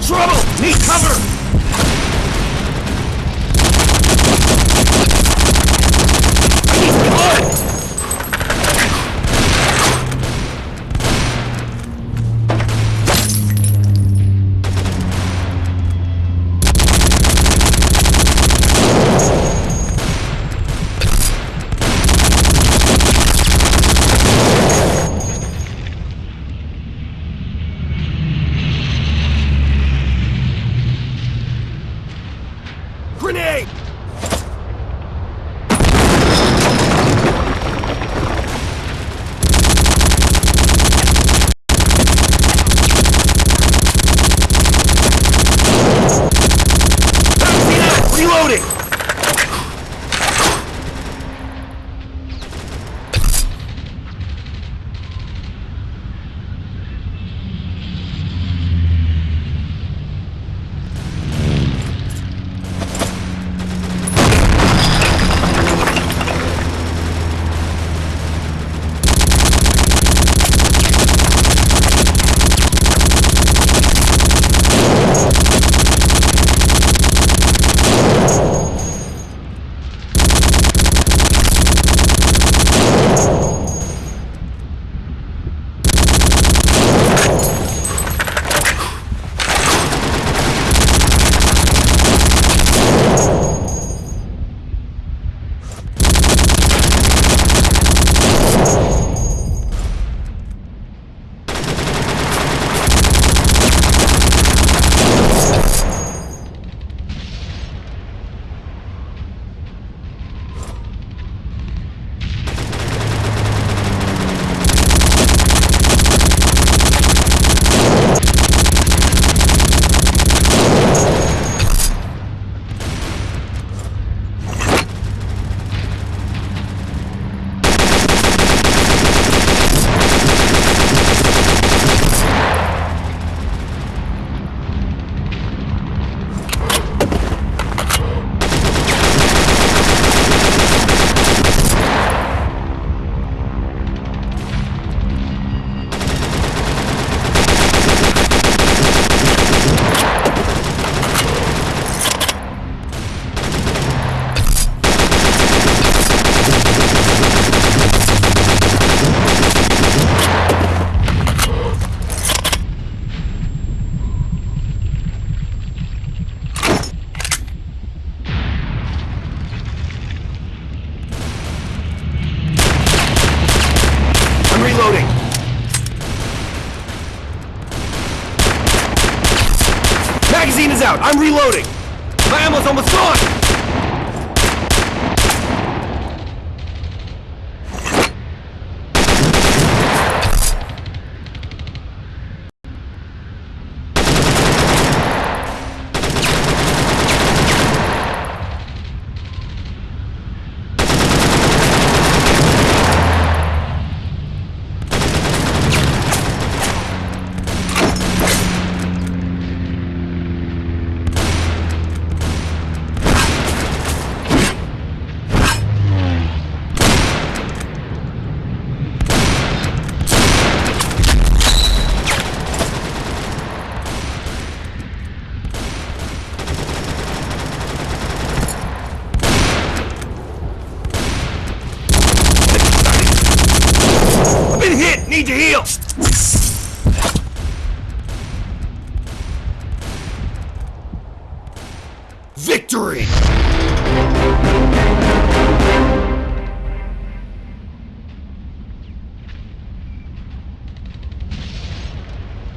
trouble! Need cover! Reloading! Magazine is out! I'm reloading! My ammo's almost gone! I've been hit! Need to heal! Victory!